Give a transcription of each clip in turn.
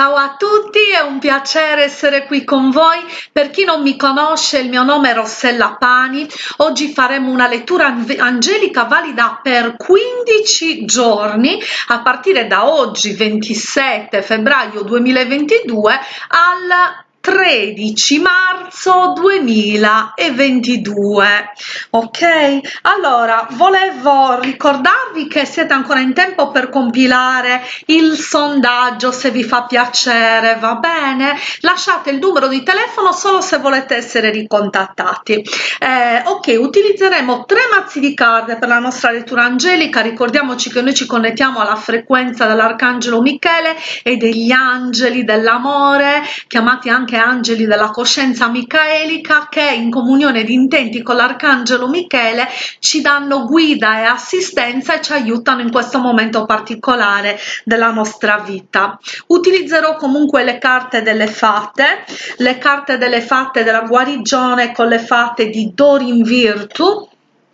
Ciao a tutti, è un piacere essere qui con voi. Per chi non mi conosce, il mio nome è Rossella Pani. Oggi faremo una lettura angelica valida per 15 giorni a partire da oggi 27 febbraio 2022 al 13 marzo 2022 ok? Allora volevo ricordarvi che siete ancora in tempo per compilare il sondaggio se vi fa piacere va bene? Lasciate il numero di telefono solo se volete essere ricontattati. Eh, ok utilizzeremo tre mazzi di carte per la nostra lettura angelica. Ricordiamoci che noi ci connettiamo alla frequenza dell'arcangelo michele e degli angeli dell'amore chiamati anche anche angeli della coscienza micaelica che in comunione di intenti con l'arcangelo Michele ci danno guida e assistenza e ci aiutano in questo momento particolare della nostra vita. Utilizzerò comunque le carte delle fate, le carte delle fate della guarigione con le fate di Dorin Virtu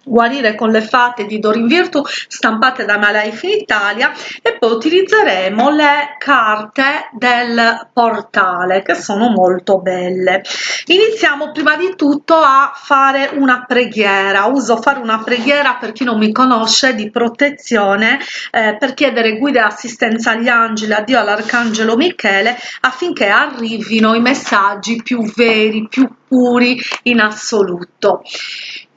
guarire con le fate di Dorin Virtu stampate da Malife in Italia e poi utilizzeremo le carte del portale che sono molto belle. Iniziamo prima di tutto a fare una preghiera. Uso fare una preghiera per chi non mi conosce di protezione eh, per chiedere guida e assistenza agli angeli a Dio all'arcangelo Michele affinché arrivino i messaggi più veri più puri in assoluto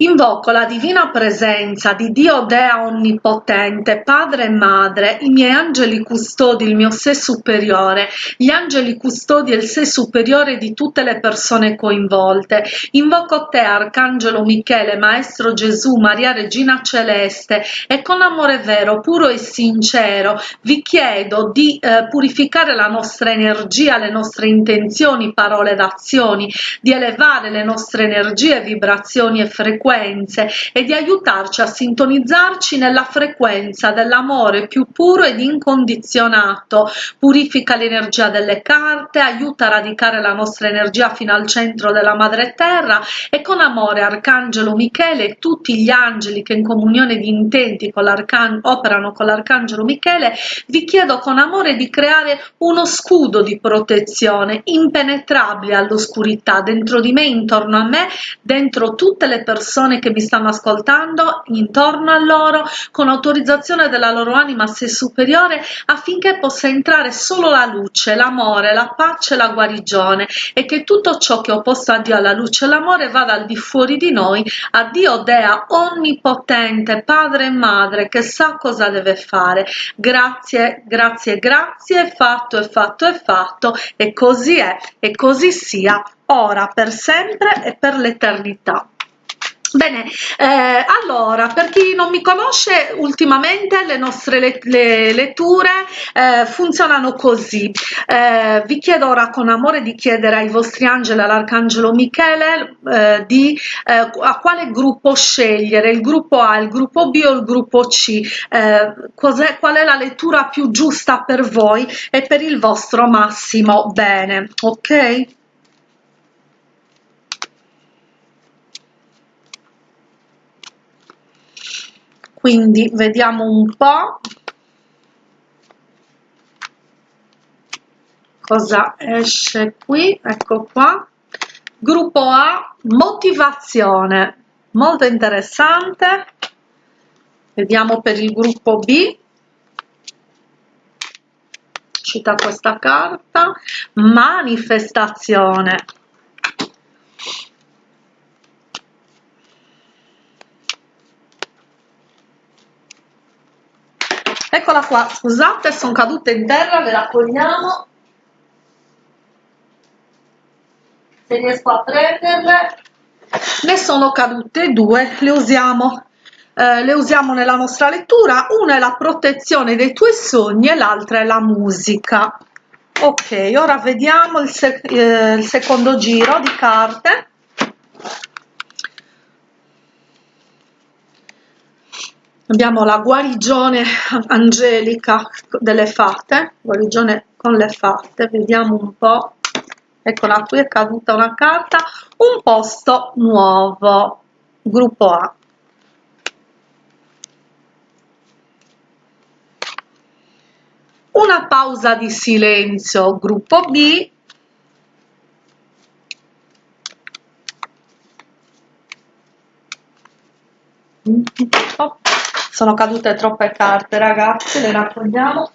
Invoco la divina presenza di Dio Dea Onnipotente, Padre e Madre, i miei angeli custodi, il mio sé superiore, gli angeli custodi e il sé superiore di tutte le persone coinvolte. Invoco te, Arcangelo Michele, Maestro Gesù, Maria Regina Celeste, e con amore vero, puro e sincero vi chiedo di eh, purificare la nostra energia, le nostre intenzioni, parole ed azioni, di elevare le nostre energie, vibrazioni e frequenze e di aiutarci a sintonizzarci nella frequenza dell'amore più puro ed incondizionato, purifica l'energia delle carte, aiuta a radicare la nostra energia fino al centro della madre terra e con amore Arcangelo Michele e tutti gli angeli che in comunione di intenti con operano con l'Arcangelo Michele, vi chiedo con amore di creare uno scudo di protezione impenetrabile all'oscurità dentro di me, intorno a me, dentro tutte le persone che mi stanno ascoltando intorno a loro con autorizzazione della loro anima se superiore affinché possa entrare solo la luce, l'amore, la pace la guarigione e che tutto ciò che ho posto a Dio alla luce e l'amore vada al di fuori di noi a Dio Dea onnipotente padre e madre che sa cosa deve fare. Grazie grazie grazie fatto è fatto è fatto e così è e così sia ora per sempre e per l'eternità Bene, eh, allora, per chi non mi conosce, ultimamente le nostre le, le letture eh, funzionano così. Eh, vi chiedo ora con amore di chiedere ai vostri angeli, all'arcangelo Michele, eh, di eh, a quale gruppo scegliere, il gruppo A, il gruppo B o il gruppo C, eh, qual è la lettura più giusta per voi e per il vostro massimo bene, ok? Quindi vediamo un po' cosa esce qui. Ecco qua. Gruppo A motivazione. Molto interessante. Vediamo per il gruppo B. Cita questa carta. Manifestazione eccola qua scusate sono cadute in terra le raccogliamo. Se riesco a prenderle. Ne sono cadute due le usiamo. Eh, le usiamo nella nostra lettura una è la protezione dei tuoi sogni e l'altra è la musica. Ok ora vediamo il, sec eh, il secondo giro di carte abbiamo la guarigione angelica delle fate guarigione con le fate vediamo un po. Eccola qui è caduta una carta un posto nuovo gruppo A. Una pausa di silenzio gruppo B. Oh, sono cadute troppe carte ragazzi le raccogliamo.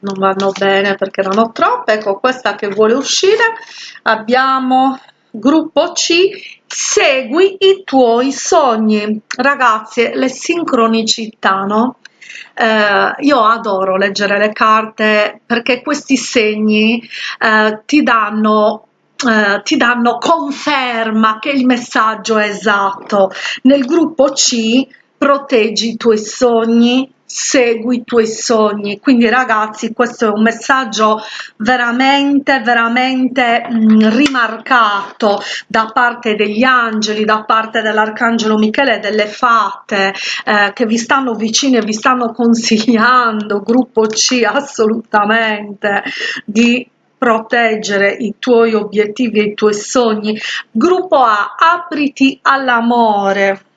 Non vanno bene perché erano troppe. Ecco questa che vuole uscire. Abbiamo gruppo C. Segui i tuoi sogni ragazzi le sincronicità no eh, io adoro leggere le carte perché questi segni eh, ti danno eh, ti danno conferma che il messaggio è esatto. Nel gruppo C proteggi i tuoi sogni segui i tuoi sogni. Quindi ragazzi questo è un messaggio veramente veramente mh, mm, rimarcato da parte degli angeli da parte dell'arcangelo michele delle fate eh, che vi stanno vicini e vi stanno consigliando gruppo c assolutamente di proteggere i tuoi obiettivi e i tuoi sogni. Gruppo a apriti all'amore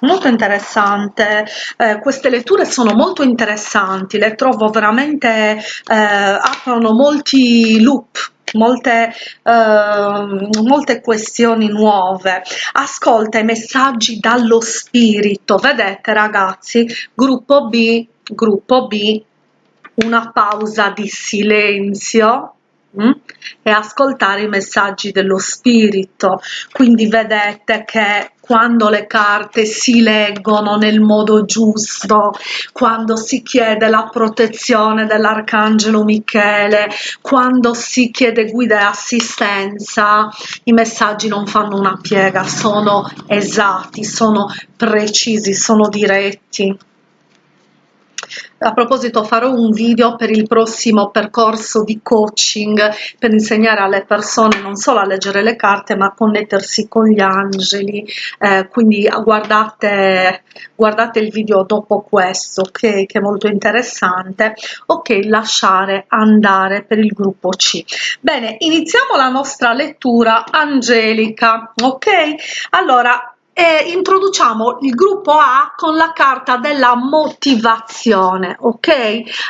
molto interessante. Eh, queste letture sono molto interessanti le trovo veramente eh, aprono molti loop molte, eh, molte questioni nuove. Ascolta i messaggi dallo spirito. Vedete ragazzi gruppo b gruppo b una pausa di silenzio Mm? e ascoltare i messaggi dello spirito quindi vedete che quando le carte si leggono nel modo giusto quando si chiede la protezione dell'arcangelo michele quando si chiede guida e assistenza i messaggi non fanno una piega sono esatti sono precisi sono diretti a proposito farò un video per il prossimo percorso di coaching per insegnare alle persone non solo a leggere le carte ma a connettersi con gli angeli. Eh, quindi guardate guardate il video dopo questo che, che è molto interessante. Ok lasciare andare per il gruppo c. Bene iniziamo la nostra lettura angelica ok? Allora e introduciamo il gruppo A con la carta della motivazione, ok?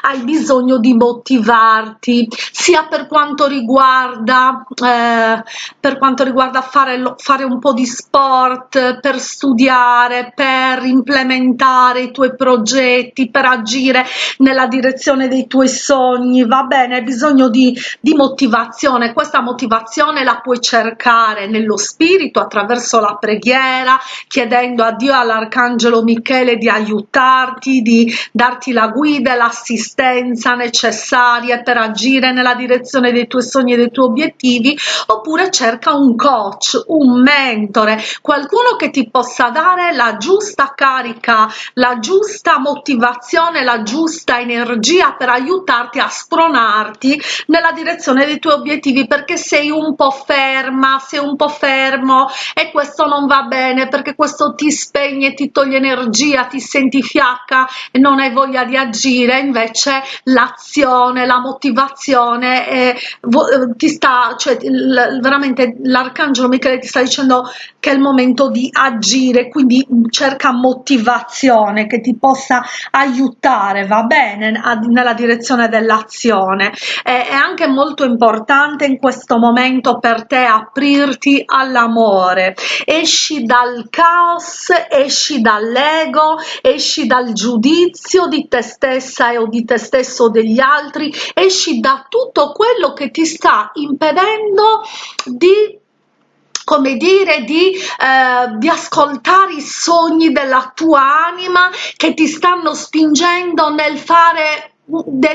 Hai bisogno di motivarti sia per quanto riguarda, eh, per quanto riguarda fare, fare un po' di sport, per studiare, per implementare i tuoi progetti, per agire nella direzione dei tuoi sogni, va bene? Hai bisogno di, di motivazione, questa motivazione la puoi cercare nello spirito attraverso la preghiera, chiedendo a Dio all'Arcangelo Michele di aiutarti, di darti la guida e l'assistenza necessaria per agire nella direzione dei tuoi sogni e dei tuoi obiettivi, oppure cerca un coach, un mentore, qualcuno che ti possa dare la giusta carica, la giusta motivazione, la giusta energia per aiutarti a spronarti nella direzione dei tuoi obiettivi perché sei un po' ferma, sei un po' fermo e questo non va bene perché questo ti spegne, ti toglie energia, ti senti fiacca e non hai voglia di agire, invece l'azione, la motivazione eh, ti sta, cioè veramente l'arcangelo Michele ti sta dicendo che è il momento di agire, quindi cerca motivazione che ti possa aiutare, va bene, nella direzione dell'azione. È anche molto importante in questo momento per te aprirti all'amore, esci dal caos, esci dall'ego, esci dal giudizio di te stessa o di te stesso o degli altri, esci da tutto quello che ti sta impedendo di come dire di, eh, di ascoltare i sogni della tua anima che ti stanno spingendo nel fare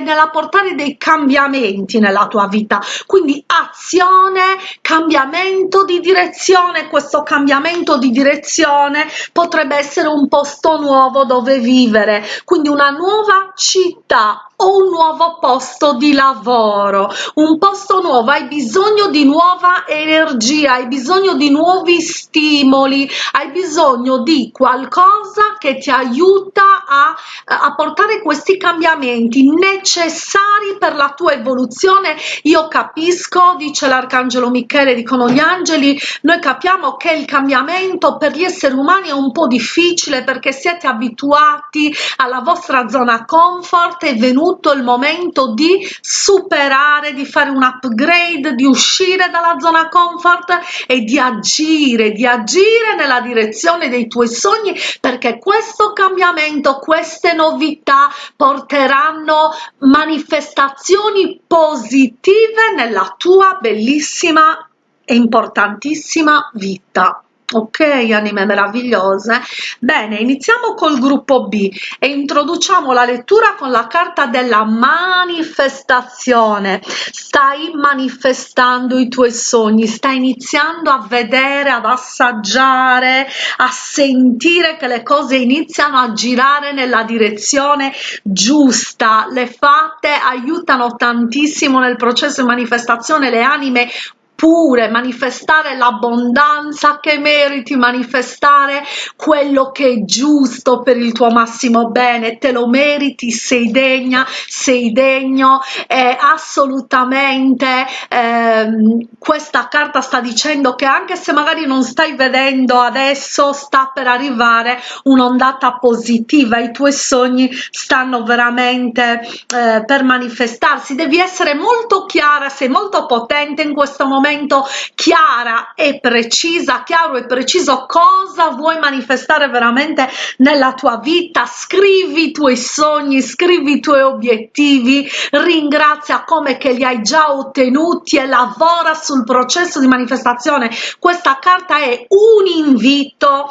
nella portare dei cambiamenti nella tua vita. Quindi azione cambiamento di direzione. Questo cambiamento di direzione potrebbe essere un posto nuovo dove vivere. Quindi una nuova città o un nuovo posto di lavoro? Un posto nuovo hai bisogno di nuova energia hai bisogno di nuovi stimoli hai bisogno di qualcosa che ti aiuta a, a portare questi cambiamenti necessari per la tua evoluzione. Io capisco dice l'arcangelo michele dicono gli angeli noi capiamo che il cambiamento per gli esseri umani è un po difficile perché siete abituati alla vostra zona comfort è venuto il momento di superare di fare un upgrade di uscire dalla zona comfort e di agire di agire nella direzione dei tuoi sogni perché questo cambiamento queste novità porteranno manifestazioni positive nella tua bellissima e importantissima vita ok anime meravigliose. Bene iniziamo col gruppo b e introduciamo la lettura con la carta della manifestazione. Stai manifestando i tuoi sogni stai iniziando a vedere ad assaggiare a sentire che le cose iniziano a girare nella direzione giusta. Le fatte aiutano tantissimo nel processo di manifestazione le anime pure manifestare l'abbondanza che meriti manifestare quello che è giusto per il tuo massimo bene. Te lo meriti sei degna sei degno. E assolutamente ehm, questa carta sta dicendo che anche se magari non stai vedendo adesso sta per arrivare un'ondata positiva. I tuoi sogni stanno veramente eh, per manifestarsi. Devi essere molto chiara sei molto potente in questo momento momento chiara e precisa, chiaro e preciso cosa vuoi manifestare veramente nella tua vita, scrivi i tuoi sogni, scrivi i tuoi obiettivi, ringrazia come che li hai già ottenuti e lavora sul processo di manifestazione. Questa carta è un invito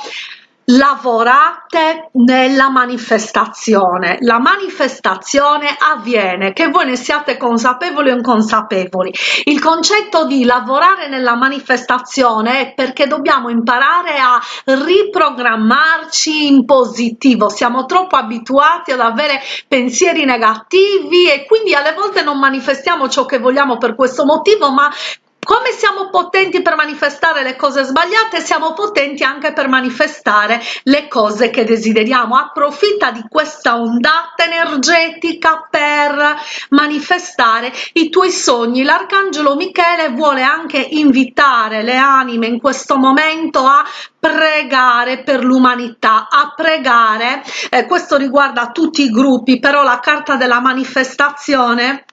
lavorate nella manifestazione. La manifestazione avviene che voi ne siate consapevoli o inconsapevoli. Il concetto di lavorare nella manifestazione è perché dobbiamo imparare a riprogrammarci in positivo. Siamo troppo abituati ad avere pensieri negativi e quindi alle volte non manifestiamo ciò che vogliamo per questo motivo ma come siamo potenti per manifestare le cose sbagliate siamo potenti anche per manifestare le cose che desideriamo. Approfitta di questa ondata energetica per manifestare i tuoi sogni. L'arcangelo michele vuole anche invitare le anime in questo momento a pregare per l'umanità a pregare. Eh, questo riguarda tutti i gruppi però la carta della manifestazione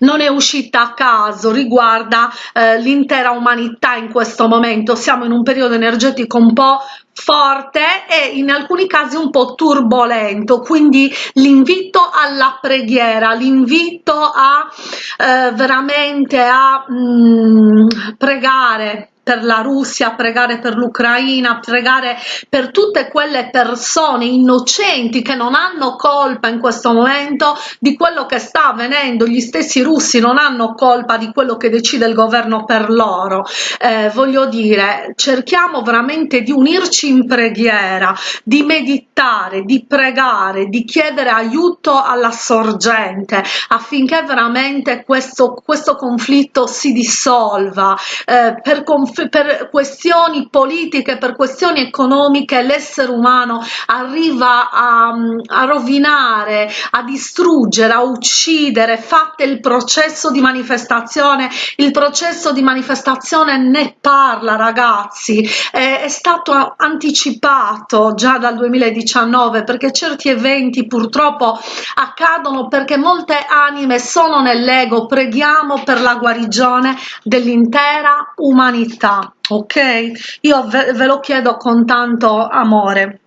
non è uscita a caso riguarda eh, l'intera umanità in questo momento. Siamo in un periodo energetico un po' forte e in alcuni casi un po' turbolento quindi l'invito alla preghiera l'invito a eh, veramente a mm, pregare per la Russia, pregare per l'Ucraina, pregare per tutte quelle persone innocenti che non hanno colpa in questo momento di quello che sta avvenendo, gli stessi russi non hanno colpa di quello che decide il governo per loro. Eh, voglio dire, cerchiamo veramente di unirci in preghiera, di meditare, di pregare, di chiedere aiuto alla sorgente affinché veramente questo, questo conflitto si dissolva eh, per conf per questioni politiche, per questioni economiche, l'essere umano arriva a, a rovinare, a distruggere, a uccidere, fate il processo di manifestazione, il processo di manifestazione ne parla ragazzi, è, è stato anticipato già dal 2019 perché certi eventi purtroppo accadono perché molte anime sono nell'ego, preghiamo per la guarigione dell'intera umanità verità ok? Io ve, ve lo chiedo con tanto amore.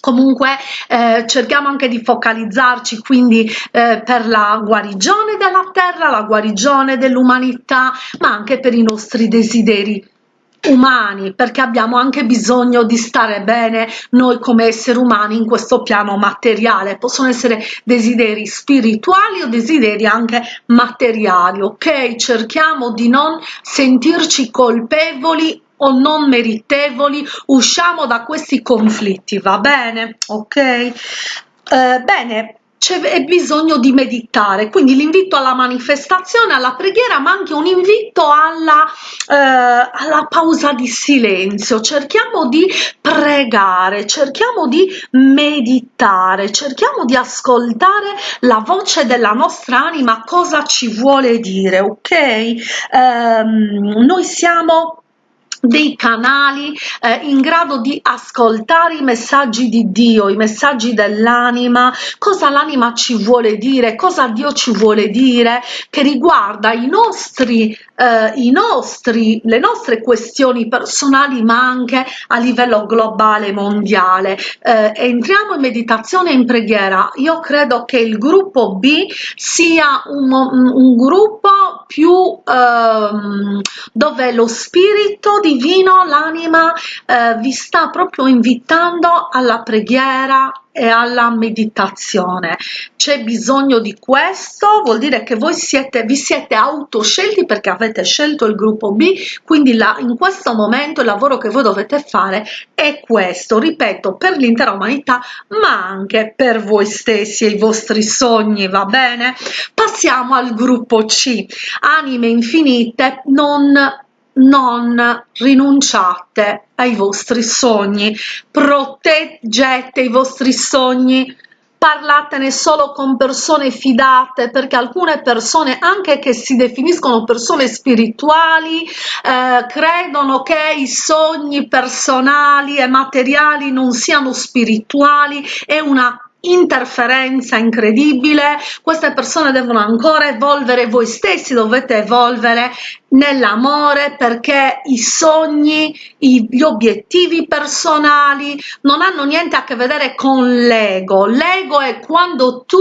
Comunque eh, cerchiamo anche di focalizzarci quindi eh, per la guarigione della terra la guarigione dell'umanità ma anche per i nostri desideri umani perché abbiamo anche bisogno di stare bene noi come esseri umani in questo piano materiale. Possono essere desideri spirituali o desideri anche materiali ok? Cerchiamo di non sentirci colpevoli o non meritevoli. Usciamo da questi conflitti va bene? Ok? Eh, bene c'è bisogno di meditare quindi l'invito alla manifestazione alla preghiera ma anche un invito alla, eh, alla pausa di silenzio. Cerchiamo di pregare cerchiamo di meditare cerchiamo di ascoltare la voce della nostra anima cosa ci vuole dire ok? Ehm, noi siamo dei canali eh, in grado di ascoltare i messaggi di Dio, i messaggi dell'anima, cosa l'anima ci vuole dire, cosa Dio ci vuole dire, che riguarda i nostri, eh, nostri, le nostre questioni personali, ma anche a livello globale, mondiale. Eh, entriamo in meditazione e in preghiera. Io credo che il gruppo B sia un, un gruppo più ehm, dove lo spirito divino, l'anima, eh, vi sta proprio invitando alla preghiera e alla meditazione. C'è bisogno di questo, vuol dire che voi siete, vi siete autoscelti perché avete scelto il gruppo B, quindi la, in questo momento il lavoro che voi dovete fare è questo, ripeto, per l'intera umanità, ma anche per voi stessi e i vostri sogni, va bene? Passiamo al gruppo C, anime infinite non non rinunciate ai vostri sogni, proteggete i vostri sogni, parlatene solo con persone fidate perché alcune persone anche che si definiscono persone spirituali eh, credono che i sogni personali e materiali non siano spirituali. È una interferenza incredibile. Queste persone devono ancora evolvere voi stessi dovete evolvere nell'amore perché i sogni gli obiettivi personali non hanno niente a che vedere con l'ego. L'ego è quando tu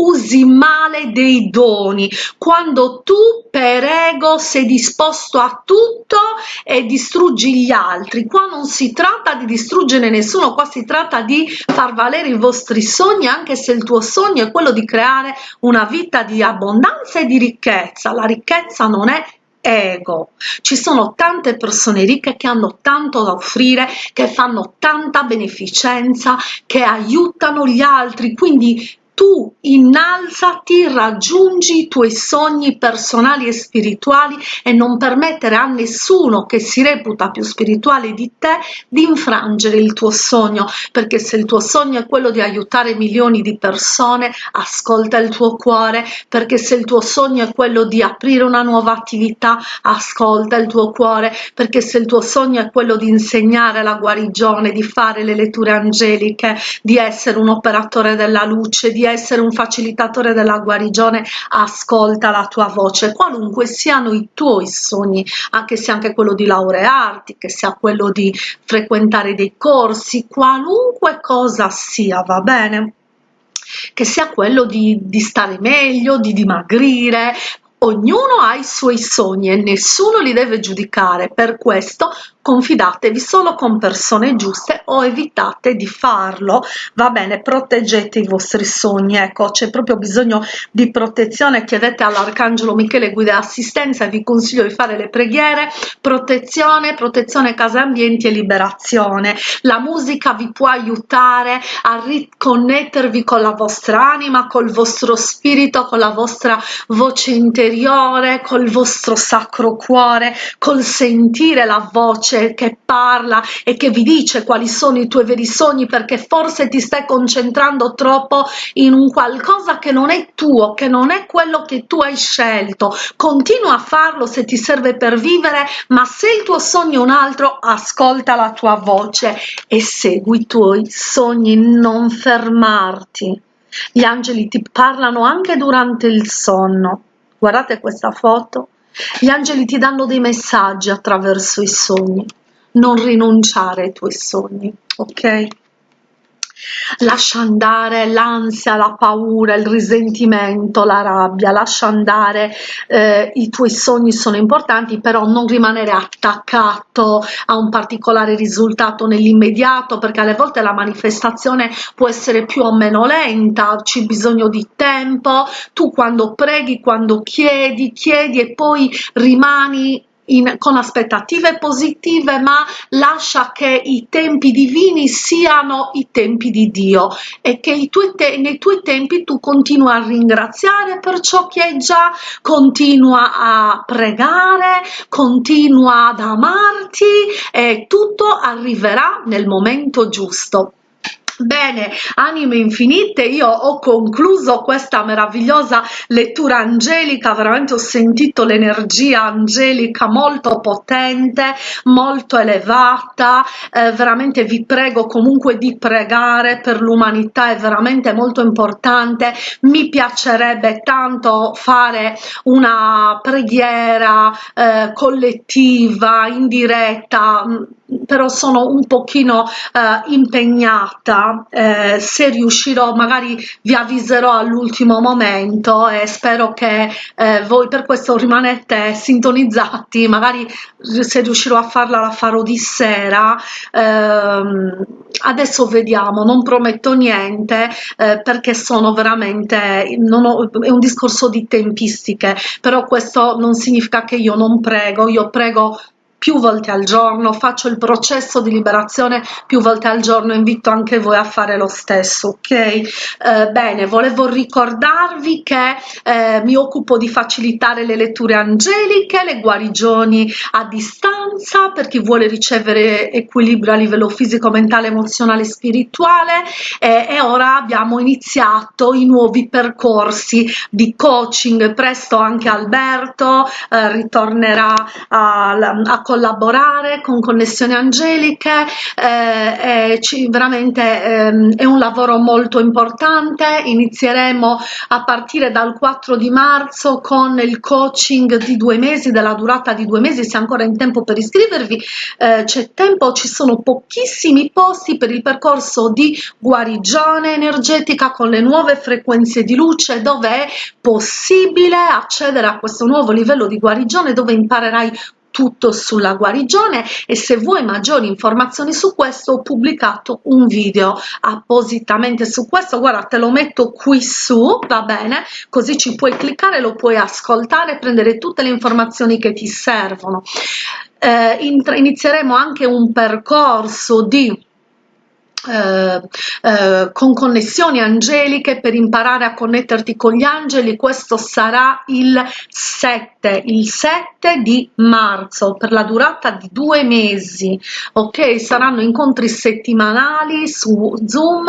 usi male dei doni, quando tu per ego sei disposto a tutto e distruggi gli altri. Qua non si tratta di distruggere nessuno, qua si tratta di far valere i vostri sogni, anche se il tuo sogno è quello di creare una vita di abbondanza e di ricchezza. La ricchezza non è ego. Ci sono tante persone ricche che hanno tanto da offrire, che fanno tanta beneficenza, che aiutano gli altri, quindi tu innalzati, raggiungi i tuoi sogni personali e spirituali e non permettere a nessuno che si reputa più spirituale di te di infrangere il tuo sogno, perché se il tuo sogno è quello di aiutare milioni di persone, ascolta il tuo cuore, perché se il tuo sogno è quello di aprire una nuova attività, ascolta il tuo cuore, perché se il tuo sogno è quello di insegnare la guarigione, di fare le letture angeliche, di essere un operatore della luce, di essere un facilitatore della guarigione ascolta la tua voce. Qualunque siano i tuoi sogni anche se anche quello di laurearti che sia quello di frequentare dei corsi qualunque cosa sia va bene? Che sia quello di, di stare meglio, di dimagrire, ognuno ha i suoi sogni e nessuno li deve giudicare, per questo confidatevi solo con persone giuste o evitate di farlo. Va bene proteggete i vostri sogni ecco c'è proprio bisogno di protezione. Chiedete all'arcangelo michele guida assistenza vi consiglio di fare le preghiere. Protezione protezione casa ambienti e liberazione. La musica vi può aiutare a riconnettervi con la vostra anima col vostro spirito con la vostra voce interiore col vostro sacro cuore col sentire la voce che parla e che vi dice quali sono i tuoi veri sogni perché forse ti stai concentrando troppo in un qualcosa che non è tuo, che non è quello che tu hai scelto. Continua a farlo se ti serve per vivere, ma se il tuo sogno è un altro, ascolta la tua voce e segui i tuoi sogni, non fermarti. Gli angeli ti parlano anche durante il sonno. Guardate questa foto gli angeli ti danno dei messaggi attraverso i sogni. Non rinunciare ai tuoi sogni, ok? Lascia andare l'ansia, la paura, il risentimento, la rabbia, lascia andare eh, i tuoi sogni sono importanti, però non rimanere attaccato a un particolare risultato nell'immediato, perché alle volte la manifestazione può essere più o meno lenta, c'è bisogno di tempo, tu quando preghi, quando chiedi, chiedi e poi rimani in, con aspettative positive ma lascia che i tempi divini siano i tempi di Dio e che tuoi nei tuoi tempi tu continua a ringraziare per ciò che hai già continua a pregare continua ad amarti e tutto arriverà nel momento giusto Bene, anime infinite, io ho concluso questa meravigliosa lettura angelica, veramente ho sentito l'energia angelica molto potente, molto elevata, eh, veramente vi prego comunque di pregare per l'umanità, è veramente molto importante, mi piacerebbe tanto fare una preghiera eh, collettiva, in diretta, però sono un pochino eh, impegnata eh, se riuscirò magari vi avviserò all'ultimo momento e spero che eh, voi per questo rimanete sintonizzati magari se riuscirò a farla la farò di sera ehm, adesso vediamo non prometto niente eh, perché sono veramente ho, è un discorso di tempistiche però questo non significa che io non prego io prego più volte al giorno, faccio il processo di liberazione più volte al giorno, invito anche voi a fare lo stesso, ok? Eh, bene, volevo ricordarvi che eh, mi occupo di facilitare le letture angeliche, le guarigioni a distanza per chi vuole ricevere equilibrio a livello fisico, mentale, emozionale e spirituale eh, e ora abbiamo iniziato i nuovi percorsi di coaching, presto anche Alberto eh, ritornerà a, a collaborare con connessioni angeliche eh, ci, veramente eh, è un lavoro molto importante. Inizieremo a partire dal 4 di marzo con il coaching di due mesi della durata di due mesi se ancora in tempo per iscrivervi. Eh, c'è tempo ci sono pochissimi posti per il percorso di guarigione energetica con le nuove frequenze di luce dove è possibile accedere a questo nuovo livello di guarigione dove imparerai tutto sulla guarigione e se vuoi maggiori informazioni su questo ho pubblicato un video appositamente su questo. Guarda te lo metto qui su va bene? Così ci puoi cliccare lo puoi ascoltare prendere tutte le informazioni che ti servono. Eh, inizieremo anche un percorso di eh, eh, con connessioni angeliche per imparare a connetterti con gli angeli. Questo sarà il 7 il 7 di marzo per la durata di due mesi ok? Saranno incontri settimanali su zoom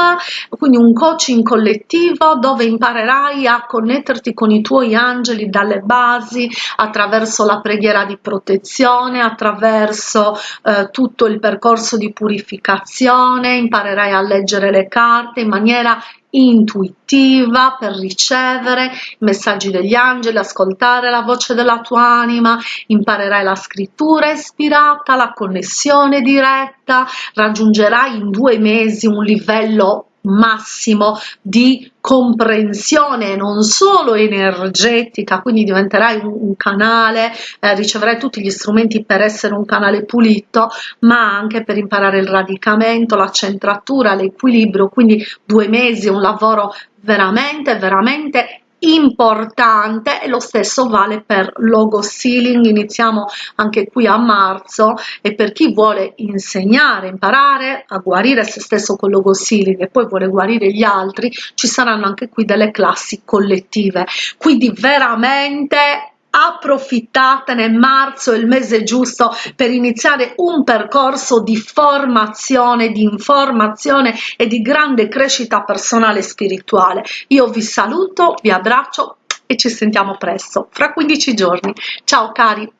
quindi un coaching collettivo dove imparerai a connetterti con i tuoi angeli dalle basi attraverso la preghiera di protezione attraverso eh, tutto il percorso di purificazione imparerai imparerai a leggere le carte in maniera intuitiva per ricevere i messaggi degli angeli, ascoltare la voce della tua anima, imparerai la scrittura ispirata, la connessione diretta, raggiungerai in due mesi un livello massimo di comprensione non solo energetica quindi diventerai un, un canale eh, riceverai tutti gli strumenti per essere un canale pulito ma anche per imparare il radicamento la centratura l'equilibrio quindi due mesi un lavoro veramente veramente importante e lo stesso vale per logo sealing. Iniziamo anche qui a marzo e per chi vuole insegnare imparare a guarire se stesso con logo sealing e poi vuole guarire gli altri ci saranno anche qui delle classi collettive. Quindi veramente approfittatene marzo è il mese giusto per iniziare un percorso di formazione di informazione e di grande crescita personale e spirituale. Io vi saluto vi abbraccio e ci sentiamo presto fra 15 giorni. Ciao cari